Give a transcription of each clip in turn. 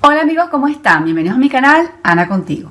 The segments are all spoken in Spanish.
Hola amigos, ¿cómo están? Bienvenidos a mi canal, Ana Contigo.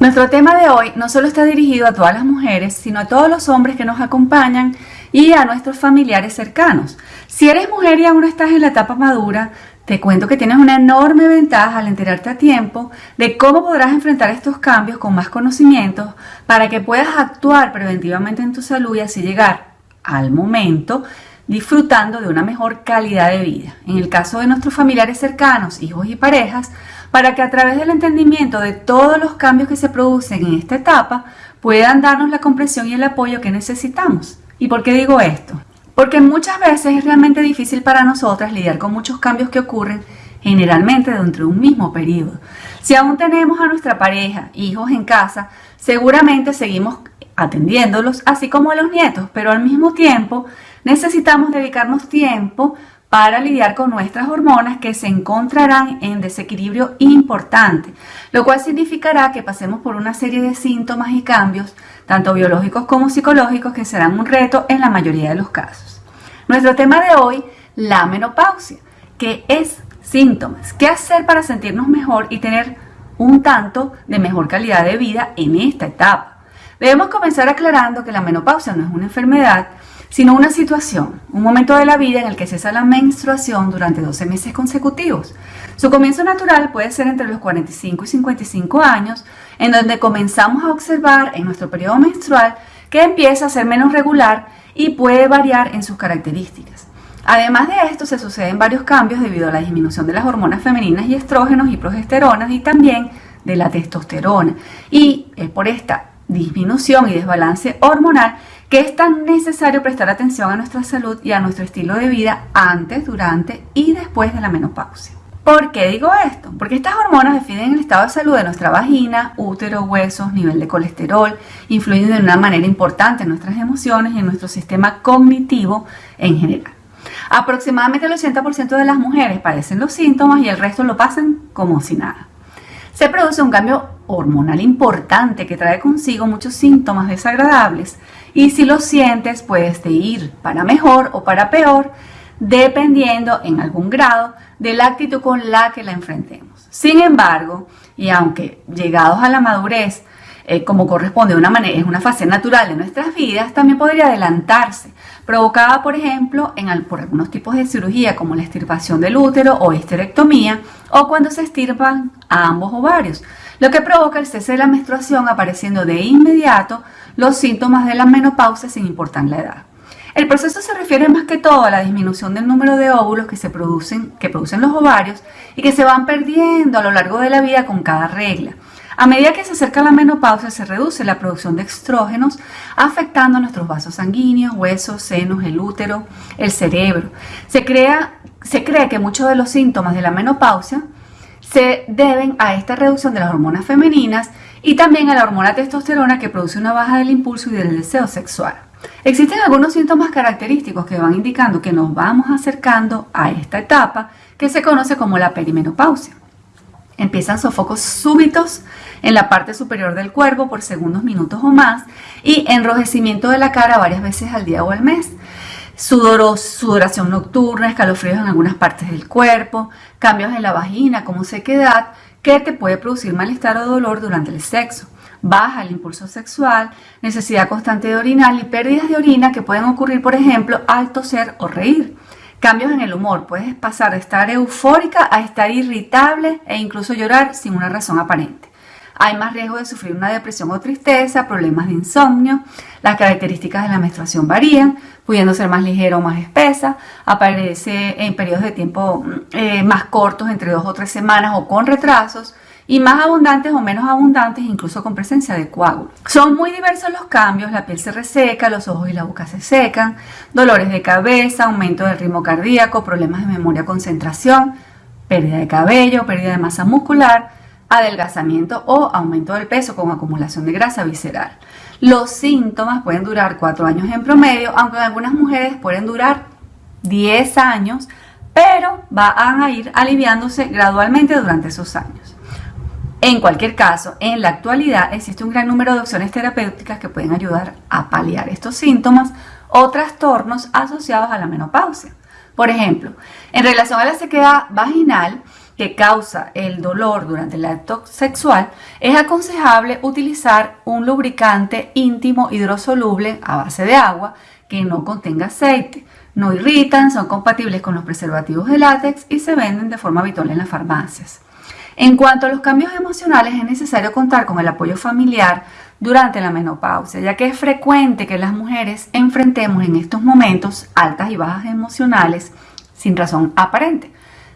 Nuestro tema de hoy no solo está dirigido a todas las mujeres, sino a todos los hombres que nos acompañan y a nuestros familiares cercanos. Si eres mujer y aún no estás en la etapa madura, te cuento que tienes una enorme ventaja al enterarte a tiempo de cómo podrás enfrentar estos cambios con más conocimientos para que puedas actuar preventivamente en tu salud y así llegar al momento disfrutando de una mejor calidad de vida. En el caso de nuestros familiares cercanos, hijos y parejas, para que a través del entendimiento de todos los cambios que se producen en esta etapa puedan darnos la comprensión y el apoyo que necesitamos. ¿Y por qué digo esto? Porque muchas veces es realmente difícil para nosotras lidiar con muchos cambios que ocurren generalmente dentro de un mismo periodo. Si aún tenemos a nuestra pareja, hijos en casa, seguramente seguimos atendiéndolos, así como a los nietos, pero al mismo tiempo necesitamos dedicarnos tiempo para lidiar con nuestras hormonas que se encontrarán en desequilibrio importante, lo cual significará que pasemos por una serie de síntomas y cambios, tanto biológicos como psicológicos, que serán un reto en la mayoría de los casos. Nuestro tema de hoy, la menopausia, que es síntomas, qué hacer para sentirnos mejor y tener un tanto de mejor calidad de vida en esta etapa. Debemos comenzar aclarando que la menopausia no es una enfermedad, sino una situación, un momento de la vida en el que cesa la menstruación durante 12 meses consecutivos. Su comienzo natural puede ser entre los 45 y 55 años, en donde comenzamos a observar en nuestro periodo menstrual que empieza a ser menos regular y puede variar en sus características. Además de esto, se suceden varios cambios debido a la disminución de las hormonas femeninas y estrógenos y progesteronas y también de la testosterona. Y es por esta disminución y desbalance hormonal que es tan necesario prestar atención a nuestra salud y a nuestro estilo de vida antes, durante y después de la menopausia. ¿Por qué digo esto? Porque estas hormonas definen el estado de salud de nuestra vagina, útero, huesos, nivel de colesterol, influyen de una manera importante en nuestras emociones y en nuestro sistema cognitivo en general. Aproximadamente el 80% de las mujeres padecen los síntomas y el resto lo pasan como si nada. Se produce un cambio hormonal importante que trae consigo muchos síntomas desagradables y si lo sientes puedes ir para mejor o para peor dependiendo en algún grado de la actitud con la que la enfrentemos. Sin embargo, y aunque llegados a la madurez, eh, como corresponde una manera, es una fase natural de nuestras vidas, también podría adelantarse, provocada, por ejemplo, en, por algunos tipos de cirugía como la extirpación del útero o histerectomía, o cuando se extirpan ambos ovarios, lo que provoca el cese de la menstruación apareciendo de inmediato los síntomas de la menopausia sin importar la edad. El proceso se refiere más que todo a la disminución del número de óvulos que se producen, que producen los ovarios y que se van perdiendo a lo largo de la vida con cada regla. A medida que se acerca la menopausia se reduce la producción de estrógenos, afectando nuestros vasos sanguíneos, huesos, senos, el útero, el cerebro. Se, crea, se cree que muchos de los síntomas de la menopausia se deben a esta reducción de las hormonas femeninas y también a la hormona testosterona que produce una baja del impulso y del deseo sexual. Existen algunos síntomas característicos que van indicando que nos vamos acercando a esta etapa que se conoce como la perimenopausia. Empiezan sofocos súbitos en la parte superior del cuerpo por segundos, minutos o más y enrojecimiento de la cara varias veces al día o al mes sudoración nocturna, escalofríos en algunas partes del cuerpo, cambios en la vagina como sequedad que te puede producir malestar o dolor durante el sexo, baja el impulso sexual, necesidad constante de orinar y pérdidas de orina que pueden ocurrir, por ejemplo, al toser o reír. Cambios en el humor, puedes pasar de estar eufórica a estar irritable e incluso llorar sin una razón aparente. Hay más riesgo de sufrir una depresión o tristeza, problemas de insomnio. Las características de la menstruación varían, pudiendo ser más ligera o más espesa. Aparece en periodos de tiempo eh, más cortos, entre dos o tres semanas o con retrasos y más abundantes o menos abundantes, incluso con presencia de coágulos. Son muy diversos los cambios, la piel se reseca, los ojos y la boca se secan, dolores de cabeza, aumento del ritmo cardíaco, problemas de memoria, concentración, pérdida de cabello, pérdida de masa muscular, adelgazamiento o aumento del peso con acumulación de grasa visceral. Los síntomas pueden durar 4 años en promedio, aunque en algunas mujeres pueden durar 10 años, pero van a ir aliviándose gradualmente durante esos años. En cualquier caso, en la actualidad existe un gran número de opciones terapéuticas que pueden ayudar a paliar estos síntomas o trastornos asociados a la menopausia. Por ejemplo, en relación a la sequedad vaginal, que causa el dolor durante el acto sexual, es aconsejable utilizar un lubricante íntimo hidrosoluble a base de agua que no contenga aceite. No irritan, son compatibles con los preservativos de látex y se venden de forma habitual en las farmacias. En cuanto a los cambios emocionales, es necesario contar con el apoyo familiar durante la menopausia, ya que es frecuente que las mujeres enfrentemos en estos momentos altas y bajas emocionales sin razón aparente.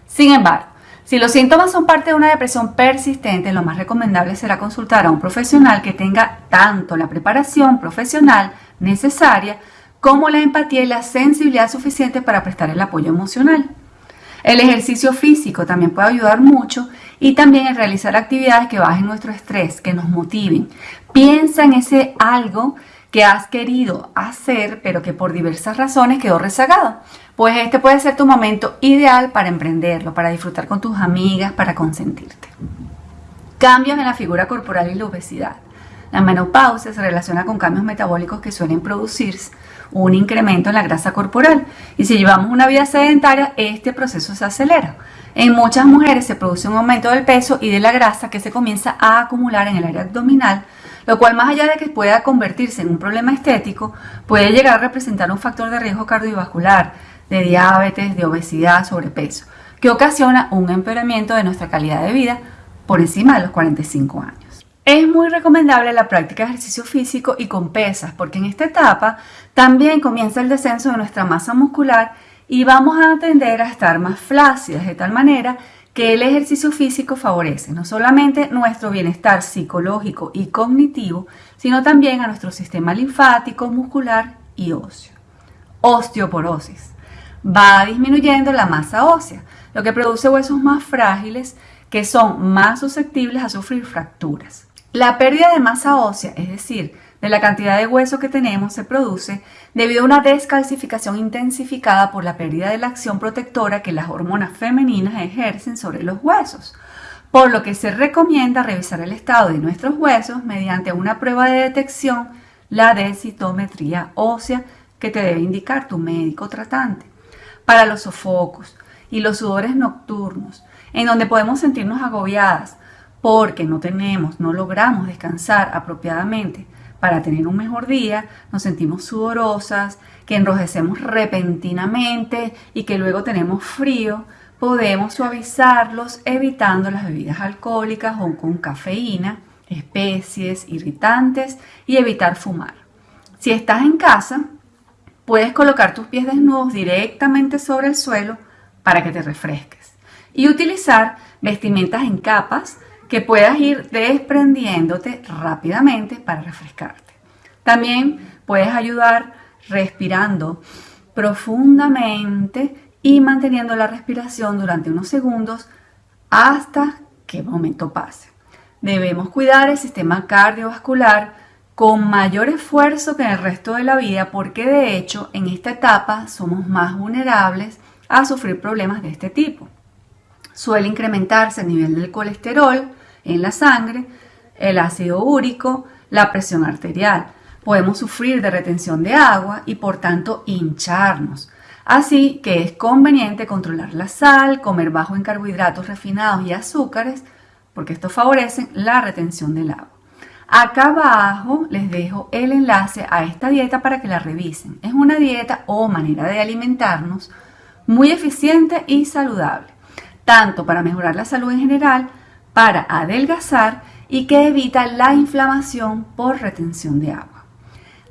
Sin embargo, si los síntomas son parte de una depresión persistente, lo más recomendable será consultar a un profesional que tenga tanto la preparación profesional necesaria como la empatía y la sensibilidad suficiente para prestar el apoyo emocional. El ejercicio físico también puede ayudar mucho y también en realizar actividades que bajen nuestro estrés, que nos motiven. Piensa en ese algo que has querido hacer, pero que por diversas razones quedó rezagado. Pues este puede ser tu momento ideal para emprenderlo, para disfrutar con tus amigas, para consentirte. Cambios en la figura corporal y la obesidad. La menopausia se relaciona con cambios metabólicos que suelen producirse un incremento en la grasa corporal y si llevamos una vida sedentaria, este proceso se acelera. En muchas mujeres se produce un aumento del peso y de la grasa que se comienza a acumular en el área abdominal, lo cual más allá de que pueda convertirse en un problema estético, puede llegar a representar un factor de riesgo cardiovascular, de diabetes, de obesidad, sobrepeso, que ocasiona un empeoramiento de nuestra calidad de vida por encima de los 45 años. Es muy recomendable la práctica de ejercicio físico y con pesas, porque en esta etapa también comienza el descenso de nuestra masa muscular y vamos a tender a estar más flácidas, de tal manera que el ejercicio físico favorece no solamente nuestro bienestar psicológico y cognitivo, sino también a nuestro sistema linfático, muscular y óseo. Osteoporosis. Va disminuyendo la masa ósea, lo que produce huesos más frágiles que son más susceptibles a sufrir fracturas. La pérdida de masa ósea, es decir, de la cantidad de hueso que tenemos, se produce debido a una descalcificación intensificada por la pérdida de la acción protectora que las hormonas femeninas ejercen sobre los huesos, por lo que se recomienda revisar el estado de nuestros huesos mediante una prueba de detección, la densitometría ósea, que te debe indicar tu médico tratante. Para los sofocos y los sudores nocturnos, en donde podemos sentirnos agobiadas, porque no tenemos, no logramos descansar apropiadamente para tener un mejor día, nos sentimos sudorosas, que enrojecemos repentinamente y que luego tenemos frío, podemos suavizarlos evitando las bebidas alcohólicas o con cafeína, especies, irritantes y evitar fumar. Si estás en casa, puedes colocar tus pies desnudos directamente sobre el suelo para que te refresques y utilizar vestimentas en capas que puedas ir desprendiéndote rápidamente para refrescarte. También puedes ayudar respirando profundamente y manteniendo la respiración durante unos segundos hasta que el momento pase. Debemos cuidar el sistema cardiovascular con mayor esfuerzo que en el resto de la vida porque de hecho en esta etapa somos más vulnerables a sufrir problemas de este tipo. Suele incrementarse el nivel del colesterol, en la sangre, el ácido úrico, la presión arterial. Podemos sufrir de retención de agua y por tanto hincharnos. Así que es conveniente controlar la sal, comer bajo en carbohidratos refinados y azúcares, porque esto favorece la retención del agua. Acá abajo les dejo el enlace a esta dieta para que la revisen. Es una dieta o manera de alimentarnos muy eficiente y saludable, tanto para mejorar la salud en general, para adelgazar y que evita la inflamación por retención de agua.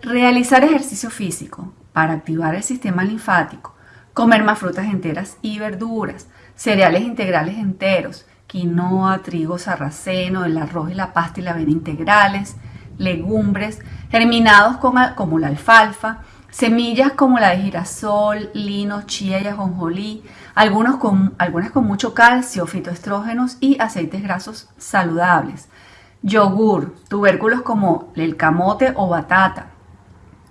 Realizar ejercicio físico para activar el sistema linfático, comer más frutas enteras y verduras, cereales integrales enteros, quinoa, trigo sarraceno, el arroz y la pasta y la avena integrales, legumbres, germinados como la alfalfa, semillas como la de girasol, lino, chía y ajonjolí, algunos con, algunas con mucho calcio, fitoestrógenos y aceites grasos saludables, yogur, tubérculos como el camote o batata,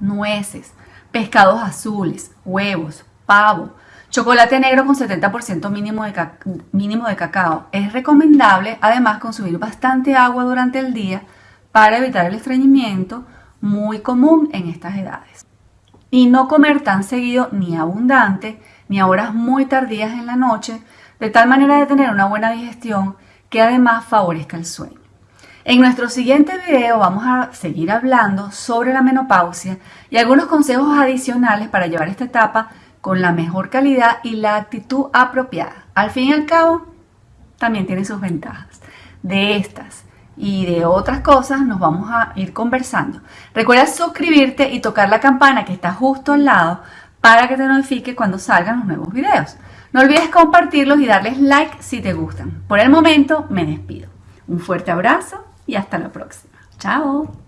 nueces, pescados azules, huevos, pavo, chocolate negro con 70% mínimo de, mínimo de cacao. Es recomendable además consumir bastante agua durante el día para evitar el estreñimiento muy común en estas edades. Y no comer tan seguido ni abundante ni a horas muy tardías en la noche, de tal manera de tener una buena digestión que además favorezca el sueño. En nuestro siguiente video vamos a seguir hablando sobre la menopausia y algunos consejos adicionales para llevar esta etapa con la mejor calidad y la actitud apropiada. Al fin y al cabo, también tiene sus ventajas. De estas y de otras cosas nos vamos a ir conversando. Recuerda suscribirte y tocar la campana que está justo al lado para que te notifique cuando salgan los nuevos videos. No olvides compartirlos y darles like si te gustan. Por el momento me despido. Un fuerte abrazo y hasta la próxima. Chao.